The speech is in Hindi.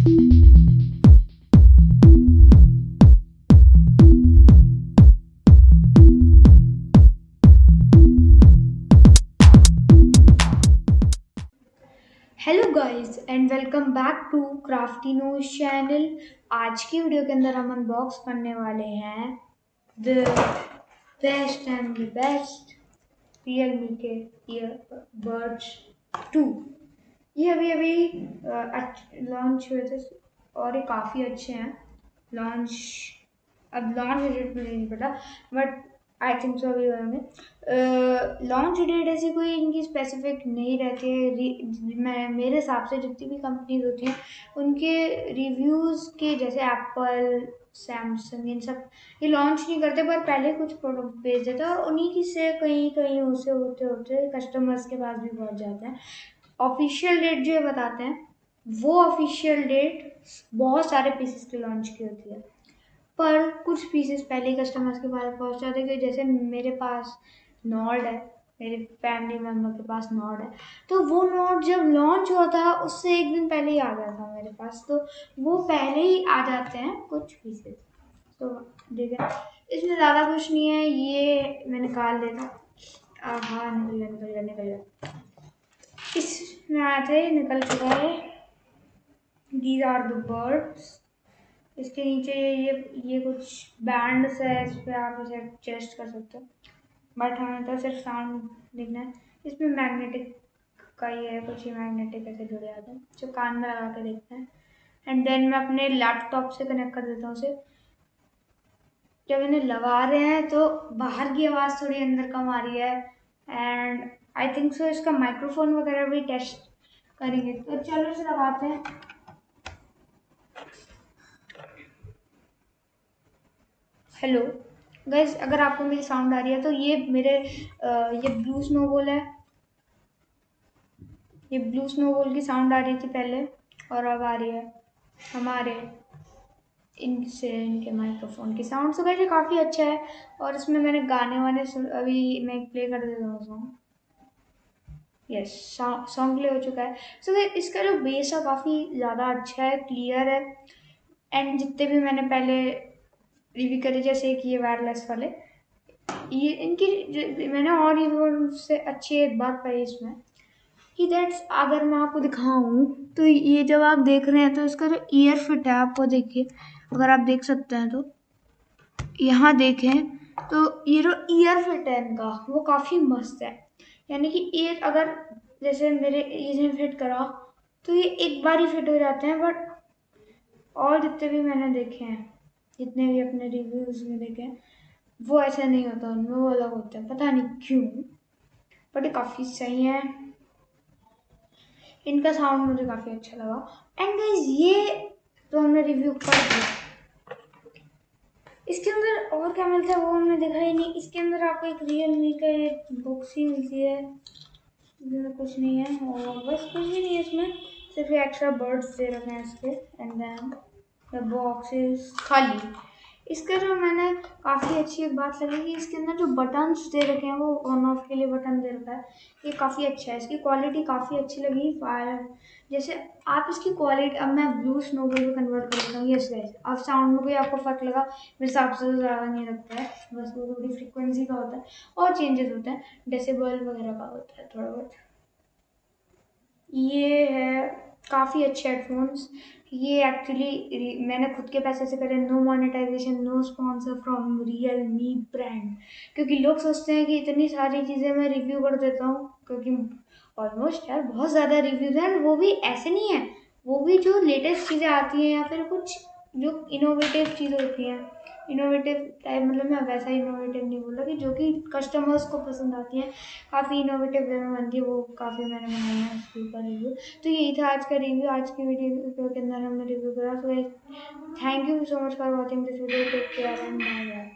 Hello guys and welcome back to Crafty Nose channel आज की वीडियो के अंदर हम अनबॉक्स करने वाले हैं the best and the best Realme के ईयरबड्स टू ये अभी अभी लॉन्च हुए थे, और ये काफ़ी अच्छे हैं। लॉन्च अब लॉन्च डेट मुझे नहीं पता बट आई थिंक सो अभी होंगे। लॉन्च डेट ऐसी कोई इनकी स्पेसिफिक नहीं रहती है। मैं, मेरे हिसाब से जितनी भी कंपनीज़ होती हैं, उनके रिव्यूज़ के जैसे एप्पल सैमसंग इन सब, ये लॉन्च नहीं करते, पर पहले कुछ प्रोडक्ट भेज देते और उन्हीं की से कहीं कहीं उसे होते होते कस्टमर्स के पास भी पहुँच जाते हैं। ऑफिशियल डेट जो ये बताते हैं, वो ऑफिशियल डेट बहुत सारे पीसेस की लॉन्च की होती है। पर कुछ पीसेस पहले कस्टमर्स के पास पहुँच जाते कि जैसे मेरे पास नॉड है, मेरे फैमिली मेंबर के पास नॉड है। तो वो नॉड जब लॉन्च हुआ था, उससे एक दिन पहले ही आ गया था मेरे पास। तो वो पहले ही आ जाते हैं कुछ पीसेस तो देखिए इसमें ज़्यादा कुछ नहीं है, ये मैं निकाल लेता हाँ निकल गया निकल गया निकल गया इसमें आया था ये निकल चुका है। दीज आर द बर्ड्स इसके नीचे ये ये कुछ बैंड्स है, इस पर आप इसे एडजस्ट कर सकते हो। बट हमें तो सिर्फ़ साउंड दिखना है। इसमें मैग्नेटिक का ही है, कुछ ही मैग्नेटिक ऐसे जुड़े आते हैं, जो कान में लगा के देखते हैं। एंड देन मैं अपने लैपटॉप से कनेक्ट कर देता हूँ उसे। जब इन्हें लगा रहे हैं तो बाहर की आवाज़ थोड़ी अंदर कम आ रही है। एंड आई थिंक सो इसका माइक्रोफोन वगैरह भी टेस्ट करेंगे। तो चलो इसे लगाते हैं। हेलो गैस अगर आपको मेरी साउंड आ रही है तो ये मेरे आ, ये ब्लू स्नोबॉल है। ये ब्लू स्नोबॉल की साउंड आ रही थी पहले और अब आ रही है। हमारे इनसे इनके माइक्रोफोन की साउंड तो ये काफ़ी अच्छा है और इसमें मैंने गाने वाने अभी मैं प्ले कर देता हूँ सॉन्ग यस सॉन्ग प्ले हो चुका है। सो so, इसका जो बेस है काफ़ी ज़्यादा अच्छा है क्लियर है। एंड जितने भी मैंने पहले रिव्यू करे जैसे कि ये वायरलेस वाले ये इनकी मैंने और से अच्छी एक बात पाई इसमें कि दैट्स अगर मैं आपको दिखाऊँ तो ये जब आप देख रहे हैं तो इसका जो ईयर फिट है आपको देखिए। अगर आप देख सकते हैं तो। यहाँ देखें तो ये जो ईयर फिट है इनका, वो काफ़ी मस्त है। यानी कि ईयर अगर जैसे मेरे ईयर फिट करा तो ये एक बार ही फिट हो जाते हैं बट और जितने भी मैंने देखे हैं, जितने भी अपने रिव्यूज़ में देखे हैं, वो ऐसा नहीं होता, उनमें वो अलग होता है। पता नहीं क्यों बट ये काफ़ी सही है। इनका साउंड मुझे काफ़ी अच्छा लगा। एंड ये तो हमने रिव्यू कर दिया। इसके अंदर और क्या मिलता है वो हमने देखा ही नहीं। इसके अंदर आपको एक रियल मी का एक बुक्स ही मिलती है। इसमें कुछ नहीं है और बस कुछ भी नहीं है इसमें। सिर्फ़ एक्स्ट्रा बर्ड्स दे रखे हैं इसके। And then the box is खाली। इसका जो मैंने काफ़ी अच्छी एक बात लगी कि इसके अंदर जो बटन्स दे रखे हैं, वो ऑन ऑफ़ के लिए बटन दे रखा है। ये काफ़ी अच्छा है। इसकी क्वालिटी काफ़ी अच्छी लगी। फायर जैसे आप इसकी क्वालिटी अब मैं ब्लू स्नोबल में कन्वर्ट कर देता हूँ। यस गाइस अब साउंड में कोई आपको फ़र्क लगा। मेरे हिसाब से तो ज़्यादा नहीं लगता है। बस वो थोड़ी फ्रिक्वेंसी का होता है और चेंजेस होते हैं। डेसिबल वगैरह का होता है थोड़ा बहुत। ये है काफ़ी अच्छे हेडफोन्स ये एक्चुअली मैंने खुद के पैसे से करे no monetisation no sponsor from Realme brand क्योंकि लोग सोचते हैं कि इतनी सारी चीज़ें मैं रिव्यू कर देता हूँ, क्योंकि ऑलमोस्ट यार बहुत ज़्यादा रिव्यूज़ हैं, वो भी ऐसे नहीं है। वो भी जो लेटेस्ट चीज़ें आती हैं या फिर कुछ जो इनोवेटिव चीज़ें होती हैं। इनोवेटिव टाइप मतलब मैं वैसा इनोवेटिव नहीं बोला कि जो कि कस्टमर्स को पसंद आती हैं। काफ़ी इनोवेटिव वे में बनती है, वो काफ़ी मैंने बनाया है, उसके ऊपर रिव्यू तो यही था आज का रिव्यू आज की वीडियो के अंदर हमने रिव्यू करा। तो thank you so much for watching this video take care and bye bye